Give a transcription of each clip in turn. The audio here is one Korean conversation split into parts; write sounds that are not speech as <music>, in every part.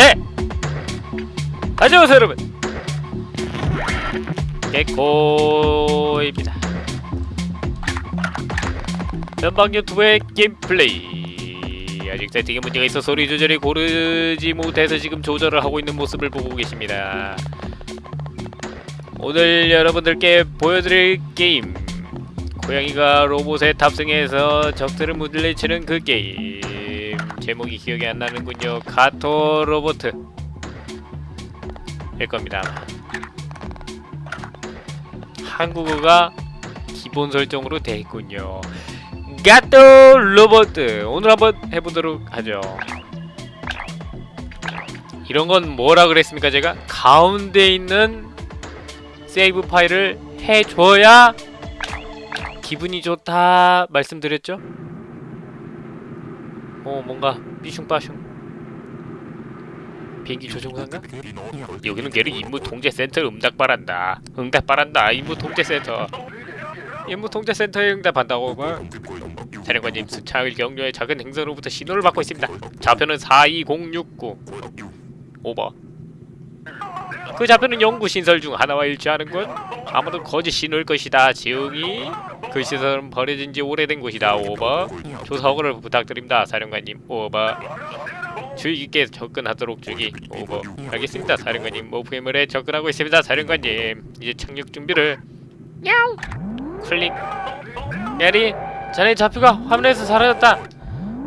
네! 안녕하세요 여러분. 개코입니다. 전방 유튜브의 게임플레이. 아직 세팅에 문제가 있어 소리 조절이 고르지 못해서 지금 조절을 하고 있는 모습을 보고 계십니다. 오늘 여러분들께 보여드릴 게임. 고양이가 로봇에 탑승해서 적들을 물리치는 그 게임 제목이 기억이 안 나는군요. 가토 로보트. 일 겁니다 한국어가 기본 설정으로 되어 있군요. 가토 로보트! 오늘 한번 해보도록 하죠. 이런 건 뭐라 그랬습니까 제가? 가운데 있는 세이브 파일을 해줘야 기분이 좋다 말씀드렸죠? 어 뭔가 삐슝빠슝. 비행기 조종사인가? 여기는 게르 임무 통제 센터 응답 바란다. 응답 바란다 임무 통제 센터. 임무 통제 센터에 응답한다고 뭐 사령관님 수차을 경로의 작은 행성으로부터 신호를 받고 있습니다. 좌표는 42069 오버. 그 좌표는 연구 신설 중 하나와 일치하는군. 아마도 거짓 신호일 것이다 지웅이 그 시설은 버려진 지 오래된 곳이다. 오버. 조사 허가를 부탁드립니다 사령관님. 오버. 주의 깊게 접근하도록 주기. 오버. 알겠습니다 사령관님. 모프의물에 접근하고 있습니다 사령관님. 이제 착륙 준비를. 야우 클릭. 야리 자네 좌표가 화면에서 사라졌다.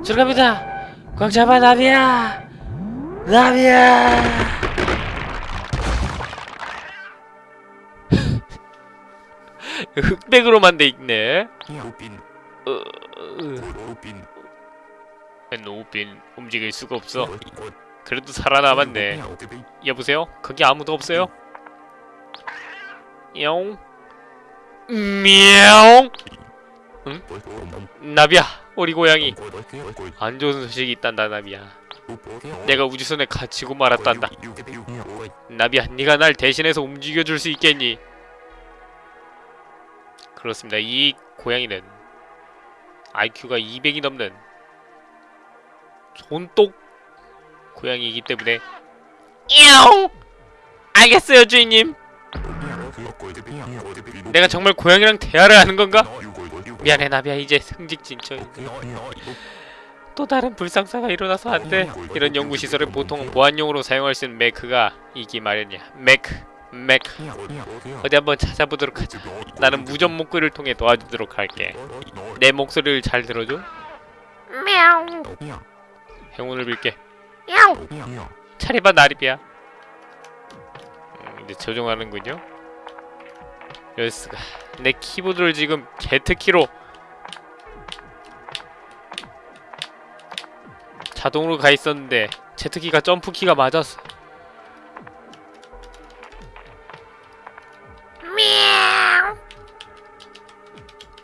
들어갑니다. 꽉 잡아 나비야. 나비야 흑백으로만 돼 있네. 어, 어, 노빈 움직일 수가 없어. 그래도 살아남았네. 여보세요? 거기 아무도 없어요? 용 미용 응? 나비야 우리 고양이. 안 좋은 소식이 있단다 나비야. 내가 우주선에 갇히고 말았단다. 나비야 네가 날 대신해서 움직여줄 수 있겠니? 그렇습니다. 이 고양이는 IQ가 200이 넘는 손똑 고양이이기 때문에 용 알겠어요 주인님. 내가 정말 고양이랑 대화를 하는 건가? 미안해 나비야. 이제 승직 진척 또 다른 불상사가 일어나서 안돼. 이런 연구시설을 보통 보안용으로 사용할 수 있는 매크가 이기 마련이야. 매크 매크 어디 한번 찾아보도록 하자. 나는 무전 목구를 통해 도와주도록 할게. 내 목소리를 잘 들어줘. 행운을 빌게. 차리바 나리비야. 음, 이제 조종하는군요. 여스가. 내 키보드를 지금 Z키로. 자동으로 가 있었는데 Z키가 점프키가 맞았어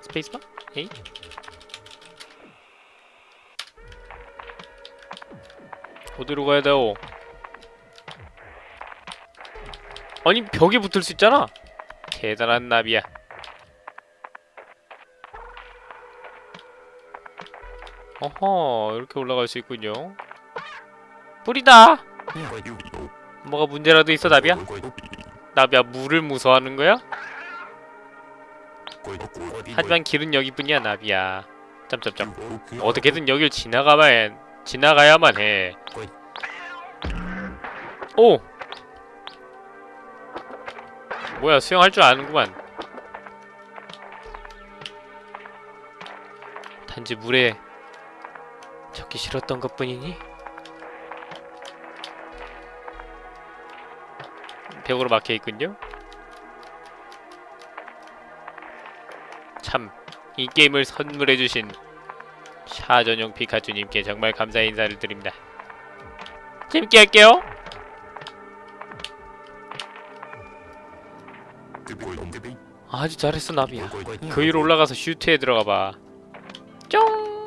스페이스바? 에이? 어디로 가야 돼요? 아니 벽에 붙을 수 있잖아 대단한 나비야 어허 이렇게 올라갈 수 있군요 뿌리다 뭐가 문제라도 있어 나비야? 나비야 물을 무서워하는 거야? 하지만 길은 여기뿐이야 나비야 점점점. 어떻게든 여길 지나가만 지나가야만 해. 오! 뭐야 수영할 줄 아는구만. 단지 물에 젖기 싫었던 것 뿐이니? 벽으로 막혀있군요 참, 이 게임을 선물해주신 샤 전용 피카츄님께 정말 감사의 인사를 드립니다. 재밌게 할게요. 아주 잘했어 나비야. 그 위로 올라가서 슈트에 들어가봐. 쫑.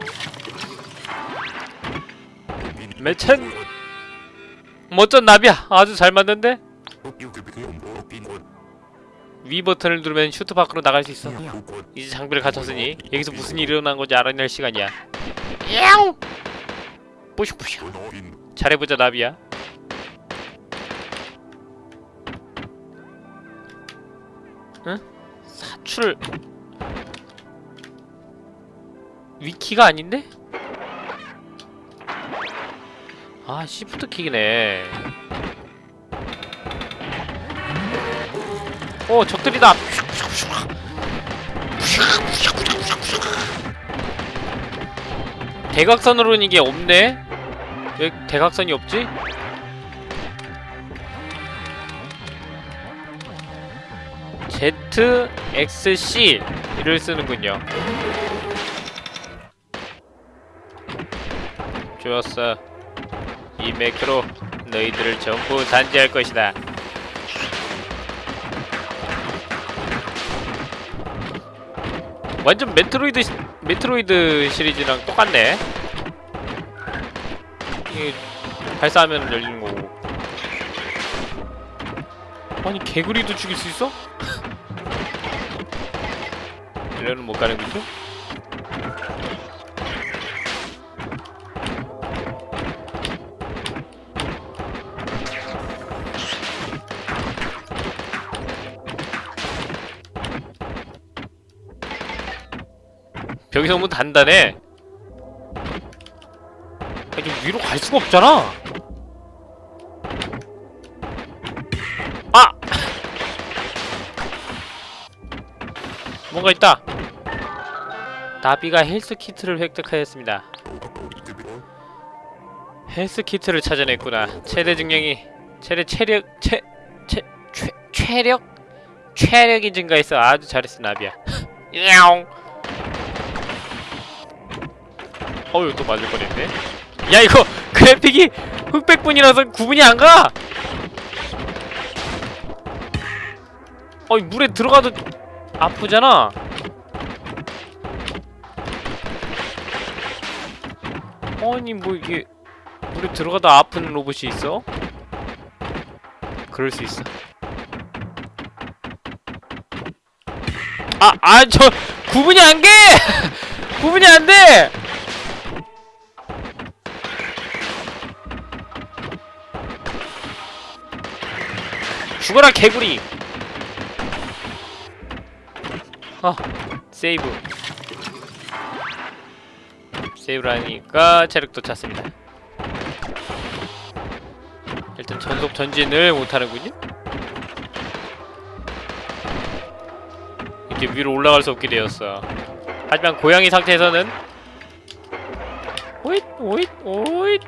매천. 멋진 나비야. 아주 잘 맞는데? 위 버튼을 누르면 슈트 밖으로 나갈 수 있어. 이제 장비를 갖췄으니 여기서 무슨 일이 일어난 건지 알아낼 시간이야. 예. 야옹! 뿌슉뿌슉 잘해보자 나비야. 응? 사출. 위키가 아닌데? 아 시프트킥이네. 오 적들이다. 대각선으로는 이게 없네. 왜 대각선이 없지? ZXC를 쓰는군요. 좋았어. 이 매크로 너희들을 전부 단죄할 것이다 완전 메트로이드 시- 메트로이드 시리즈랑 똑같네 이게 발사하면 열리는 거고 아니 개구리도 죽일 수 있어? <laughs> 이래는 못 가는 거죠? 벽이 너무 단단해. 아니, 좀 위로 갈 수가 없잖아. 아! 뭔가 있다. 나비가 헬스 키트를 획득하였습니다. 헬스 키트를 찾아냈구나. 최대 증량이 최대 체력 체체 체력 체력이 증가해서 아주 잘했어 나비야. <laughs> 야옹. 어휴 또 맞을 뻔했네 야 이거 <laughs> 그래픽이 흑백분이라서 구분이 안 가! 어이 물에 들어가도 아프잖아 아니 뭐 이게 물에 들어가도 아픈 로봇이 있어? 그럴 수 있어 아! 아 저 구분이 안 돼! <laughs> 구분이 안 돼! 죽어라 개구리. 아 세이브. 세이브를 하니까 체력도 찼습니다. 일단 전속 전진을 못하는군요. 이렇게 위로 올라갈 수 없게 되었어. 하지만 고양이 상태에서는 오잇 오잇 오잇.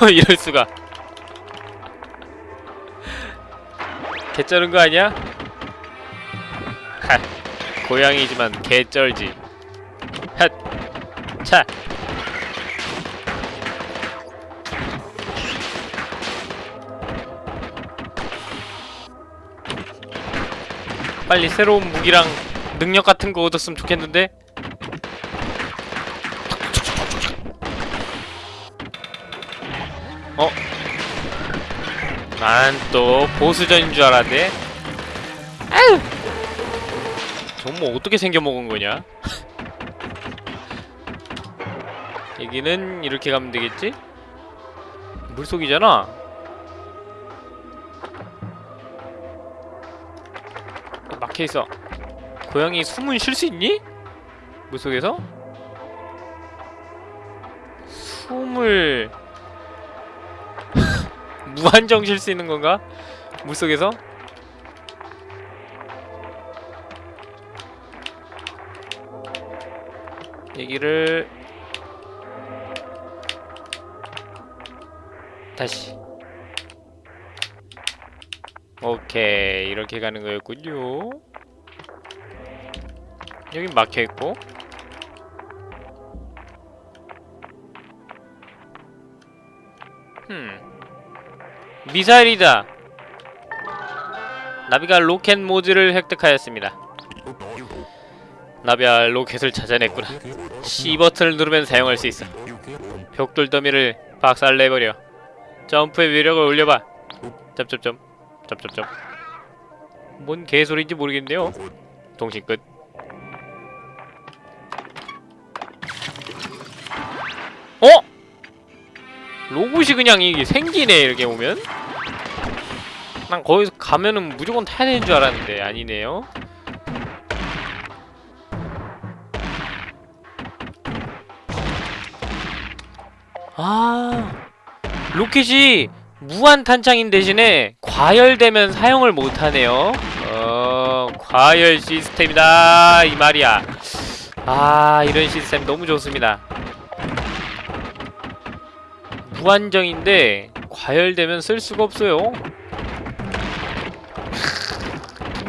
<laughs> 이럴 수가 개쩌는 거 아니야? 하, 고양이지만 개쩔지. 핫, 차. 빨리 새로운 무기랑 능력 같은 거 얻었으면 좋겠는데. 어? 난 또 보수전인 줄 알았네. 아유! 정말 어떻게 생겨 먹은 거냐? 여기는 이렇게 가면 되겠지? 물속이잖아. 막혀 있어. 고양이 숨은 쉴 수 있니? 물속에서? 숨을 무한정 쉴 수 있는 건가? 물속에서? 얘기를 다시 오케이 이렇게 가는 거였군요 여긴 막혀있고 흠 미사일이다. 나비가 로켓 모드를 획득하였습니다. 나비가 로켓을 찾아냈구나. C 버튼을 누르면 사용할 수 있어. 벽돌 더미를 박살내버려. 점프의 위력을 올려봐. 점점점 점점점 뭔 개소리인지 모르겠네요. 동신 끝. 어? 로봇이 그냥 이게 생기네 이렇게 보면 난 거기서 가면은 무조건 타야 되는 줄 알았는데 아니네요. 아 로켓이 무한 탄창인 대신에 과열되면 사용을 못하네요. 어 과열 시스템이다 이 말이야. 아 이런 시스템 너무 좋습니다. 무한정인데 과열되면 쓸 수가 없어요.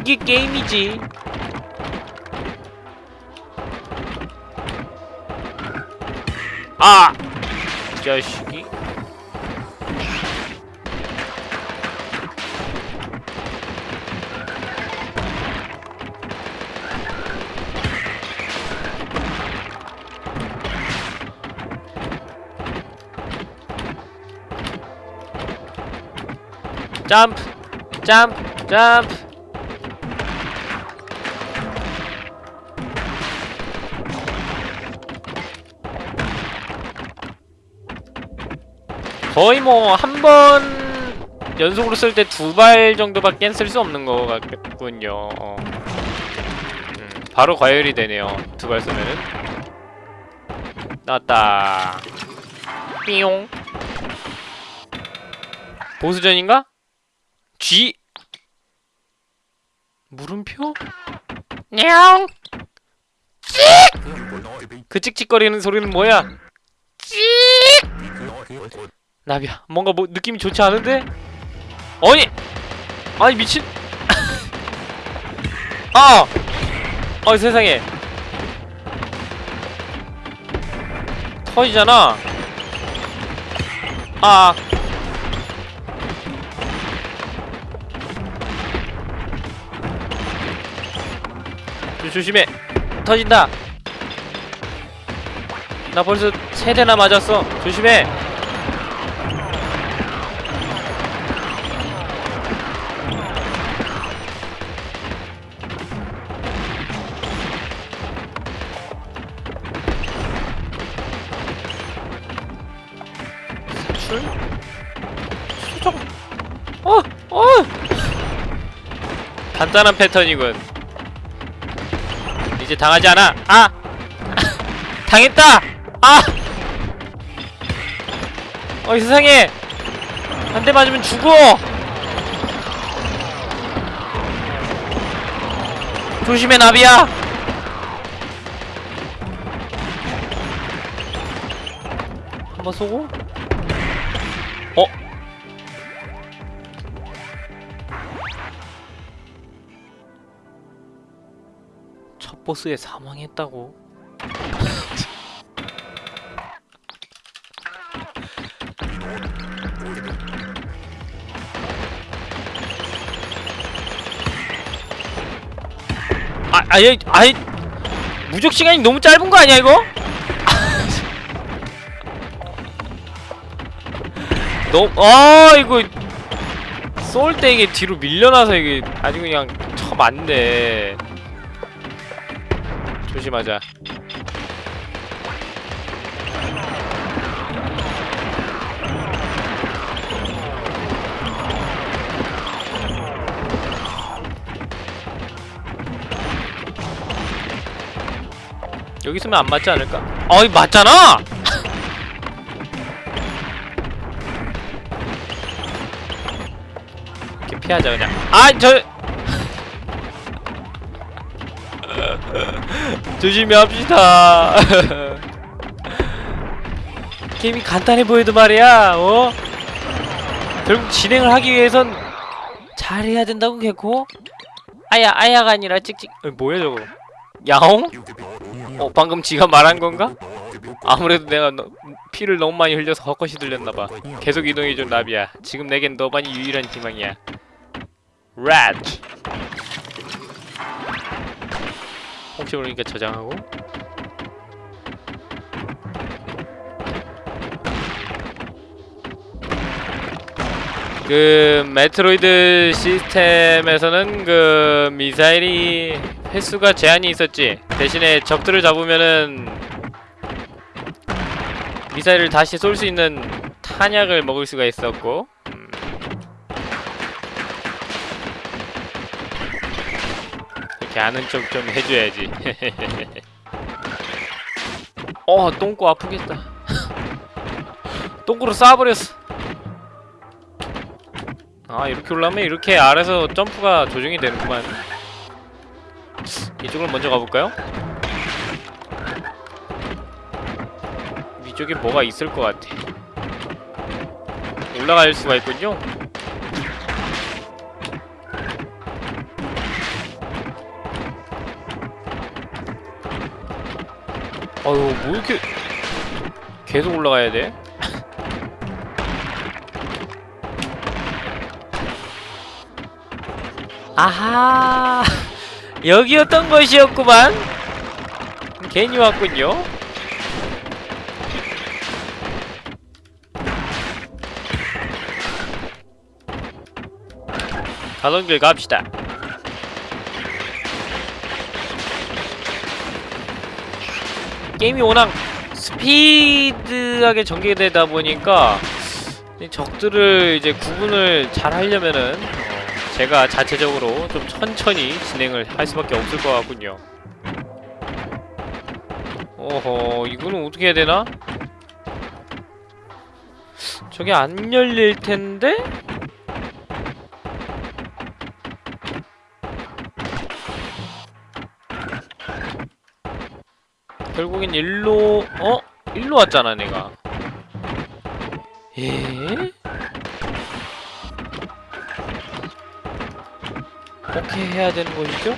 이게 게임이지. 아! 이 자식이. 점프! 점프! 점프! 거의 뭐 한 번 연속으로 쓸 때 두 발 정도밖에 쓸 수 없는 것 같군요. 어. 음, 바로 과열이 되네요. 두 발 쓰면은. 나왔다. 삐용. 보수전인가? G. 물음표? 냐옹. 그 찍찍거리는 소리는 뭐야? 나비야 뭔가 뭐 느낌이 좋지 않은데? 아니! 아니 미친 <laughs> 아! 아 세상에 터지잖아 아 조- 조심해 터진다 나 벌써 세 대나 맞았어 조심해 출? 수정 어! 어! 간단한 패턴이군 이제 당하지 않아 아! <laughs> 당했다! 아! 어이 세상에 한 대 맞으면 죽어 조심해 나비야 한번 쏘고 보스에 사망했다고? 아, 아예, 아이, 무적 시간이 너무 짧은 거 아니야 이거? <laughs> 너무, 아 이거 쏠 때 이게 뒤로 밀려나서 이게 아주 그냥 쳐 맞네. 조심하자. 여기 있으면 안 맞지 않을까? 어이 맞잖아! <laughs> 이렇게 피하자 그냥 아 저! 조심히 합시다 <laughs> 게임이 간단해 보여도 말이야 어? 결국 진행을 하기 위해선 잘해야 된다고 개코? 아야 아야가 아니라 찍찍 어, 뭐야 저거 야옹? 어 방금 지가 말한 건가? 아무래도 내가 너, 피를 너무 많이 흘려서 헛것이 들렸나봐 계속 이동해줘 나비야 지금 내겐 너만이 유일한 희망이야 rat 혹시 모르니까 저장하고. 그 메트로이드 시스템에서는 그 미사일이 횟수가 제한이 있었지. 대신에 적들을 잡으면은 미사일을 다시 쏠 수 있는 탄약을 먹을 수가 있었고 아는 척좀 해줘야지. <laughs> 어, 똥꼬 아프겠다. <laughs> 똥꼬로 쏴버렸어. 아, 이렇게 올라오면 이렇게 아래서 점프가 조정이 되는구만. 이쪽으로 먼저 가볼까요? 위쪽에 뭐가 있을 것 같아. 올라갈 수가 있군요. 아유 뭐 이렇게 계속 올라가야 돼? 아하 여기였던 것이었구만. 괜히 왔군요. 가던 길 갑시다 게임이 워낙 스피드하게 전개되다 보니까 이 적들을 이제 구분을 잘 하려면은 어, 제가 자체적으로 좀 천천히 진행을 할 수밖에 없을 것 같군요. 어허, 이거는 어떻게 해야 되나? 저게 안 열릴 텐데? 결국엔 일로 어? 일로 왔잖아 내가 에? 어떻게 해야 되는 것이죠?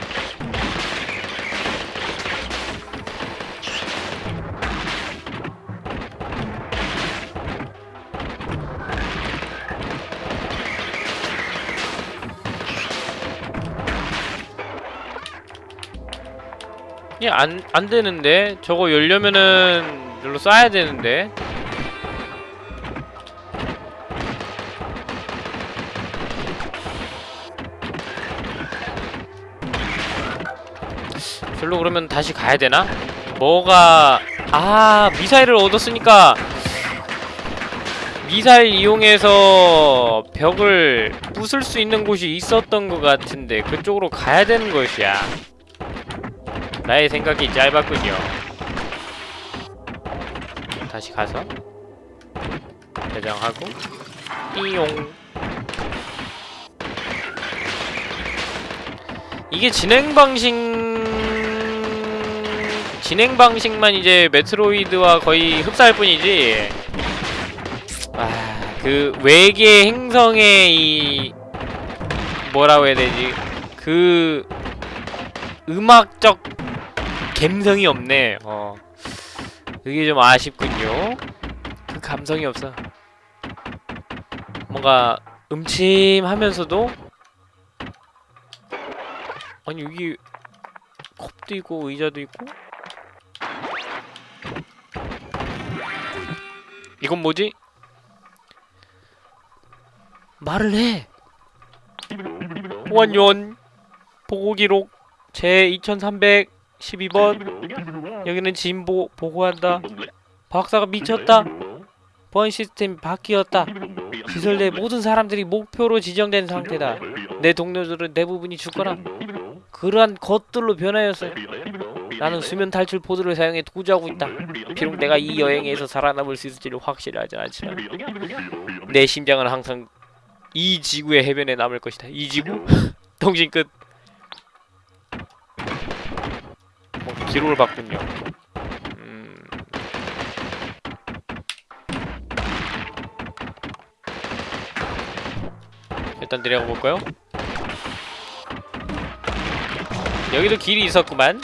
예, 안, 안 되는데? 저거 열려면은, 열로 쏴야 되는데? 별로 그러면 다시 가야 되나? 뭐가, 아, 미사일을 얻었으니까, 미사일 이용해서 벽을 부술 수 있는 곳이 있었던 것 같은데, 그쪽으로 가야 되는 것이야. 나의 생각이 짧았군요. 다시 가서 저장하고 띠용. 이게 진행 방식 진행 방식만 이제 메트로이드와 거의 흡사할 뿐이지. 아 그 외계 행성의 이 뭐라고 해야 되지? 그 음악적 감성이 없네. 어. 그게 좀 아쉽군요. 그 감성이 없어. 뭔가 음침하면서도 아니 여기 컵도 있고 의자도 있고 이건 뭐지? 말을 해. 보안요원 보고 기록 제2300 12번. 여기는 진보 보고한다. 박사가 미쳤다. 보안 시스템이 바뀌었다. 시설 내 모든 사람들이 목표로 지정된 상태다. 내 동료들은 대부분이 죽거나 그러한 것들로 변하였어요. 나는 수면 탈출 포드를 사용해 구조하고 있다. 비록 내가 이 여행에서 살아남을 수 있을지를 확실하지 않지만 내 심장은 항상 이 지구의 해변에 남을 것이다. 이 지구? <laughs> 통신 끝 기록을 봤군요. 음... 일단 내려가 볼까요? 여기도 길이 있었구만.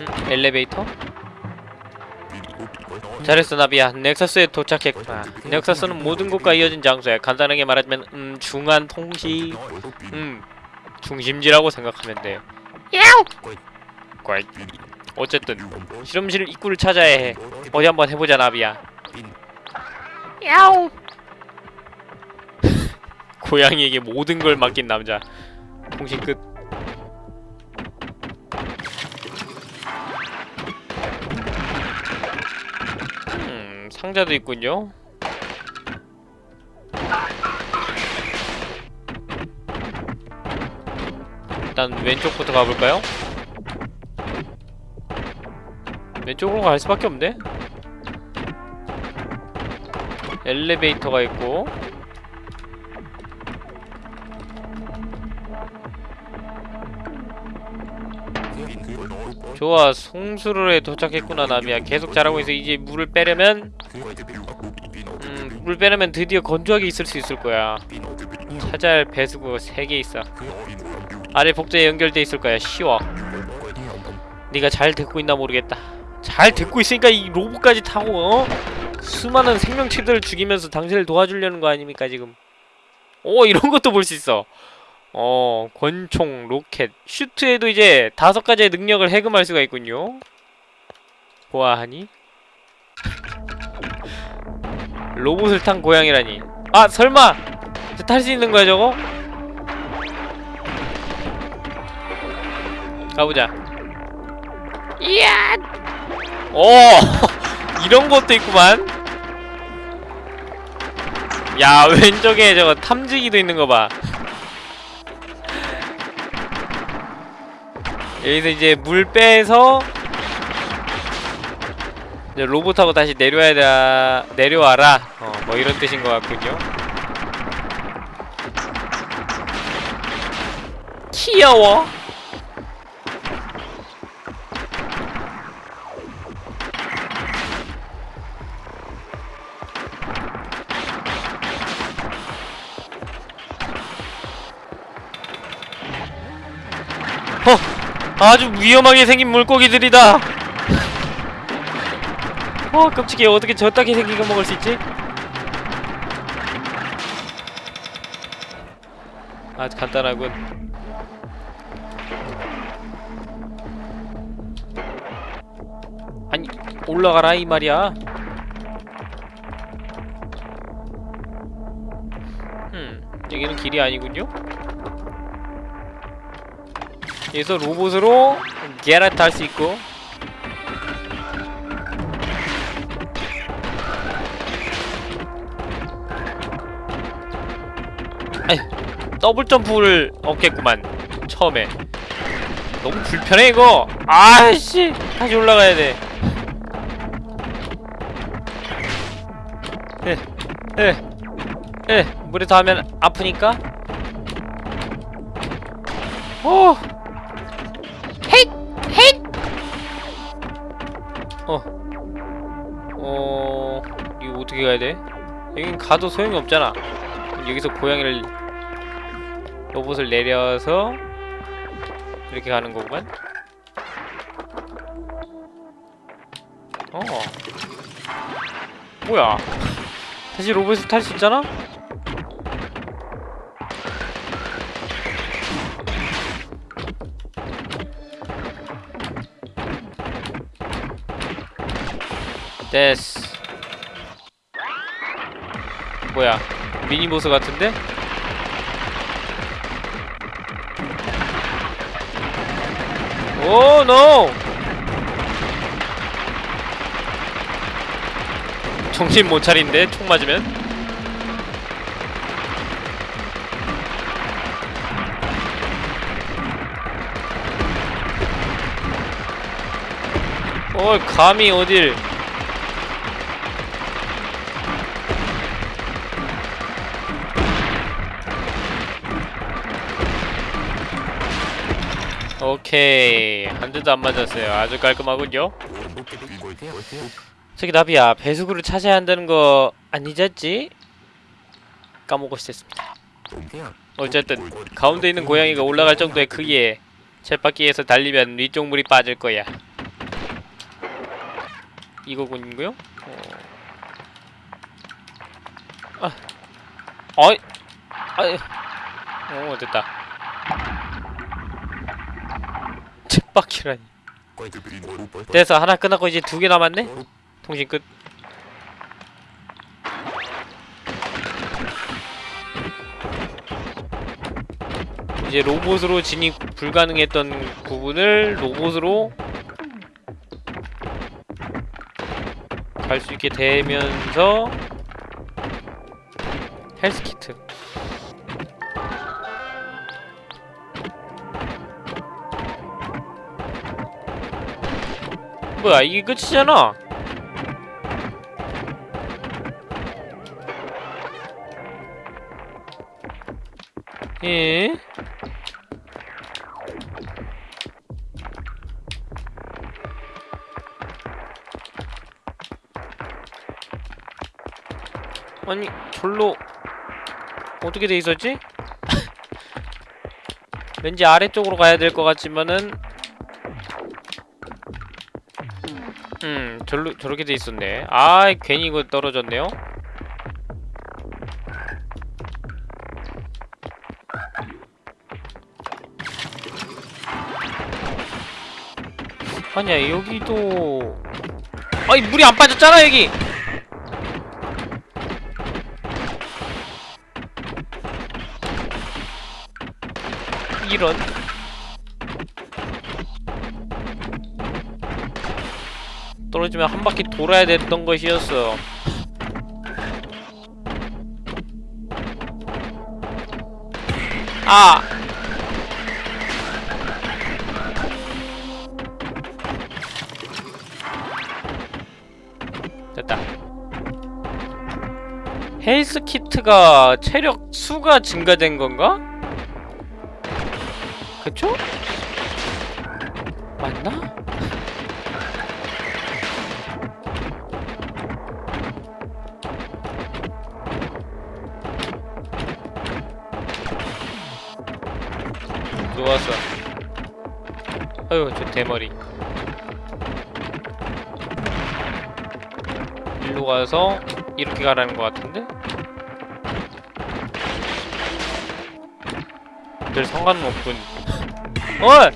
음, 엘리베이터? 잘했어 나비야. 넥서스에 도착했구나. 넥서스는 모든 곳과 이어진 장소야. 간단하게 말하자면 음 중한 통시. 음 중심지라고 생각하면 돼요. 야우 꼴 어쨌든 실험실 입구를 찾아야 해. 어디 한번 해보자 나비야. 야우 <laughs> 고양이에게 모든 걸 맡긴 남자. 통신 끝 상자도 있군요. 일단 왼쪽부터 가볼까요? 왼쪽으로 갈 수밖에 없네. 엘리베이터가 있고. 좋아 송수로에 도착했구나 나미야. 계속 잘하고 있어. 이제 물을 빼려면 음, 물 빼려면 드디어 건조하게 있을 수 있을 거야. 찾아야 할 배수구가 3개 있어. 아래 복제에 연결돼 있을 거야 쉬워. 네가 잘 듣고 있나 모르겠다. 잘 듣고 있으니까 이 로봇까지 타고 어? 수많은 생명체들을 죽이면서 당신을 도와주려는 거 아닙니까 지금? 오 이런 것도 볼 수 있어 어 권총 로켓 슈트에도 이제 다섯 가지의 능력을 해금할 수가 있군요. 보아하니? 로봇을 탄 고양이라니. 아 설마! 탈 수 있는 거야 저거? 가보자. 이야! 오 <laughs> 이런 것도 있구만. 야 왼쪽에 저거 탐지기도 있는 거 봐 여기서 이제 물 빼서 이제 로봇하고 다시 내려와야 돼 내려와라. 어 뭐 이런 뜻인 것 같군요. 귀여워 아주 위험하게 생긴 물고기들이다! 어, 끔찍해. 어떻게 저따게 생긴 거 먹을 수 있지? 아주 간단하군. 아니, 올라가라, 이 말이야. 음, 여기는 길이 아니군요? 여기서 로봇으로 게라트 할 수 있고. 아이 더블 점프를 얻겠구만 처음에. 너무 불편해 이거. 아씨 다시 올라가야 돼. 에, 에, 에, 물에 닿으면 아프니까? 오 어떻게 가야 돼? 여긴 가도 소용이 없잖아. 여기서 고양이를 로봇을 내려서 이렇게 가는 거구만. 어. 뭐야? 다시 로봇을 탈 수 있잖아? 됐어 뭐야 미니보스 같은데? 오 노! 정신 못 차린데 총 맞으면 어 감히 어딜 오케이. 한 대도 안 맞았어요. 아주 깔끔하군요. 저기 나비야 배수구를 찾아야 한다는 거 안 잊었지? 까먹고 있었습니다. 어쨌든 가운데 있는 고양이가 올라갈 정도의 크기에 쳇바퀴에서 달리면 위쪽 물이 빠질 거야. 이거군요? 어... 아, 어이, 아이, 어 됐다. 쳇바퀴라니. 됐어 하나 끝났고 이제 두 개 남았네. 통신 끝. 이제 로봇으로 진입 불가능했던 부분을 로봇으로 갈 수 있게 되면서 헬스키트 뭐야 이게 끝이잖아 예? 아니 절로 어떻게 돼 있었지? <laughs> 왠지 아래쪽으로 가야 될 것 같지만은 음 절로 저렇게 돼 있었네. 아 괜히 이거 떨어졌네요. 아니야 여기도. 아니 물이 안 빠졌잖아 여기! 이런 떨어지면 한 바퀴 돌아야 됐던 것이었어 아! 됐다 헬스 키트가 체력 수가 증가된 건가? 그쵸? 맞나? 좋았어 아유 저 대머리 일로 가서 이렇게 가라는 것 같은데? 별 상관은 없군 어이!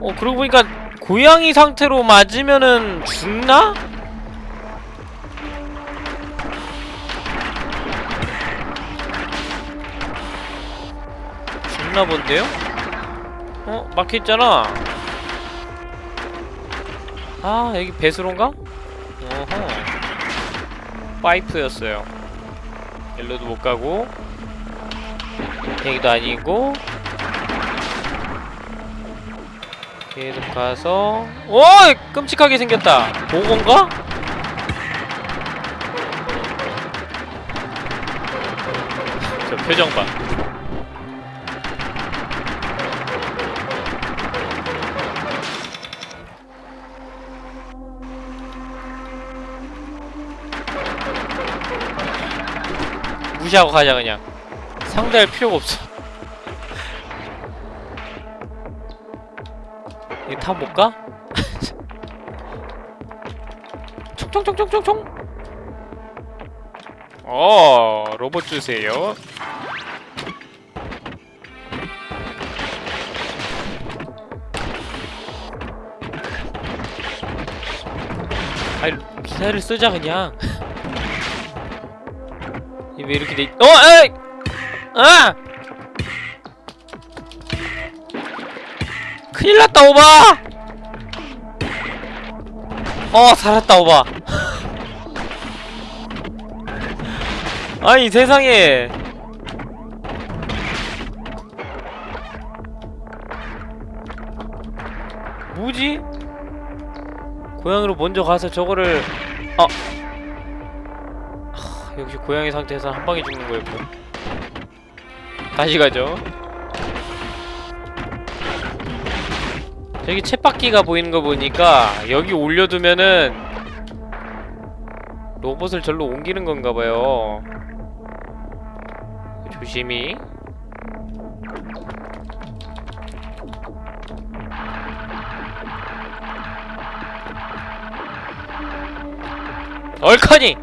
어 그러고 보니까 고양이 상태로 맞으면은 죽나? 죽나 본데요? 어? 막혀있잖아 아 여기 배수로인가? 어허 파이프였어요 일로도 못 가고 여기도 아니고 계속 가서 오! 끔찍하게 생겼다 보건가? 저 표정 봐 무시하고 가자 그냥. 상대할 필요가 없어. <laughs> 이거 타못 가? <laughs> 총총총총총총! 어 로봇 주세요. 아이 기사를 쓰자 그냥. 이 <laughs> 왜 이렇게 돼 있... 어! 에이! 아! 큰일 났다 오바! 어 살았다 오바 <laughs> 아니 세상에 뭐지? 고향으로 먼저 가서 저거를 역시 고양이 상태에서 한 방에 죽는 거였고. 다시 가죠. 저기 쳇바퀴가 보이는 거 보니까 여기 올려두면은 로봇을 절로 옮기는 건가 봐요. 조심히. 얼커니!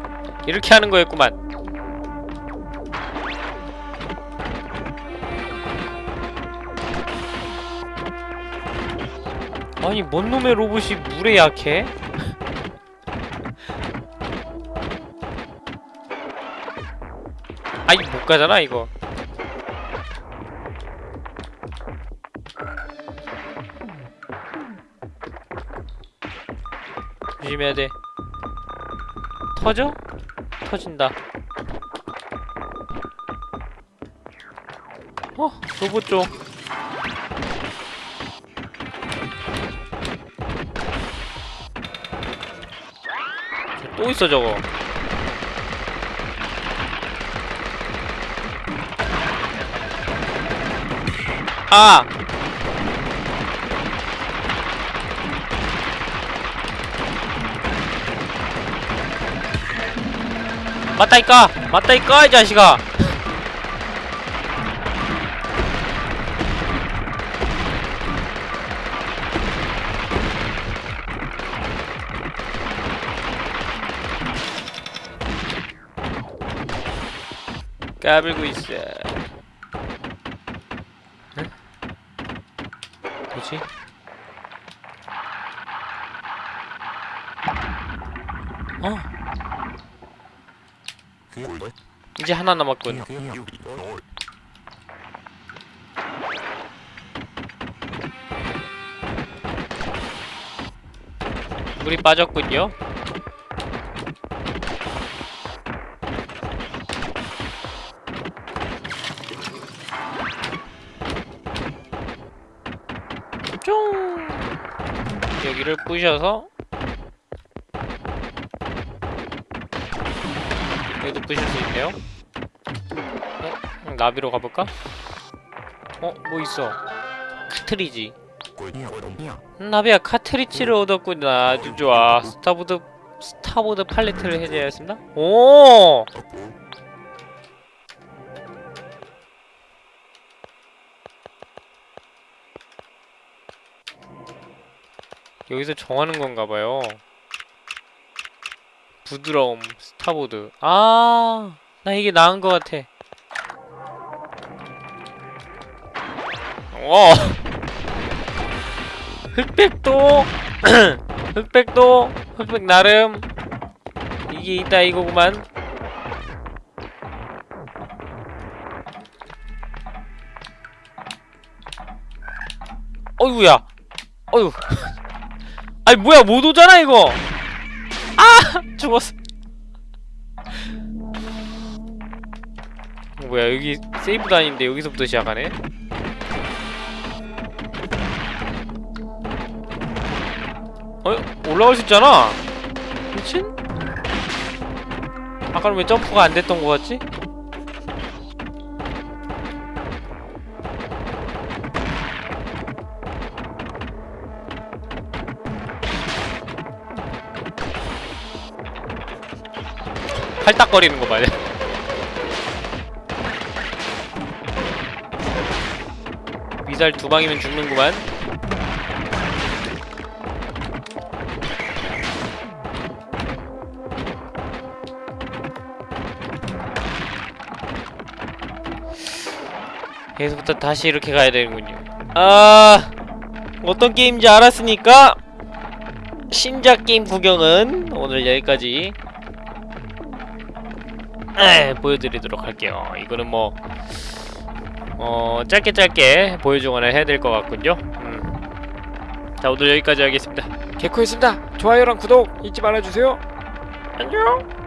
이렇게 하는 거였구만 아니 뭔 놈의 로봇이 물에 약해? <laughs> 아이 못 가잖아 이거 조심해야 돼 터져? 터진다. 어? 로봇 쪽 또 있어 저거. 아! 맞다니까! 맞다니까 이 자식아! 까불고 있어. 응? 뭐지? 어, 이제 하나 남았군. 물이 빠졌군요. 쫑! 여기를 부셔서 여기도 부실 수? 나비로 가볼까? 어? 뭐 있어? 카트리지. 음, 나비야 카트리지를 얻었구나. 아주 좋아. starboard starboard 팔레트를 해제하였습니다. 오! 여기서 정하는 건가 봐요. 부드러움, 스타보드. 아, 나 이게 나은 것 같아. 어. 흑백도, <clears throat> 흑백도, 흑백 나름. 이게 있다 이거구만. 어이구야. 어휴. <laughs> 아니 뭐야 못 오잖아 이거 아 <laughs> 죽었어 뭐야 여기 세이브도 아닌데 여기서부터 시작하네 올라갈 수 있잖아 미친? 아까는 왜 점프가 안 됐던 거 같지? 팔딱거리는 거 봐요. 미사일 두 방이면 죽는구만. 여기서부터 다시 이렇게 가야 되는군요. 아, 어떤 게임인지 알았으니까 신작 게임 구경은 오늘 여기까지 에, 보여드리도록 할게요. 이거는 뭐, 어, 짧게 짧게 보여주거나 해야 될 것 같군요. 음. 자, 오늘 여기까지 하겠습니다. 개코였습니다. 좋아요랑 구독 잊지 말아주세요. 안녕!